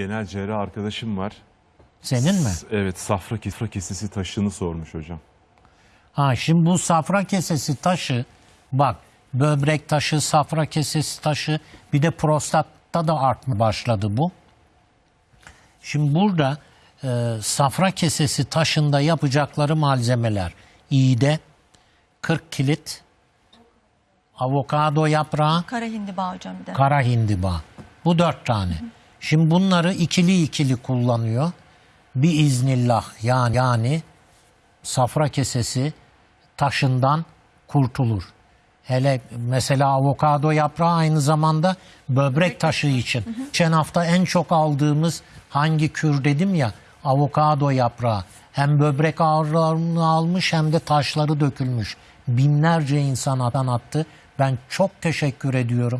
genel cerrah arkadaşım var. Senin mi? S- Evet safra kifra kesesi taşını sormuş hocam. Ha şimdi bu safra kesesi taşı bak böbrek taşı, safra kesesi taşı bir de prostatta da artma başladı bu. Şimdi burada e, safra kesesi taşında yapacakları malzemeler iğde, 40 kilit, avokado yaprağı, Kara hindiba hocam bir de. kara hindiba. Bu dört tane. Şimdi bunları ikili ikili kullanıyor. Bir iznillah yani, yani safra kesesi taşından kurtulur. Hele mesela avokado yaprağı aynı zamanda böbrek taşı için. Geçen hafta en çok aldığımız hangi kür dedim ya avokado yaprağı. Hem böbrek ağrılarını almış hem de taşları dökülmüş. Binlerce insan atan attı. Ben çok teşekkür ediyorum.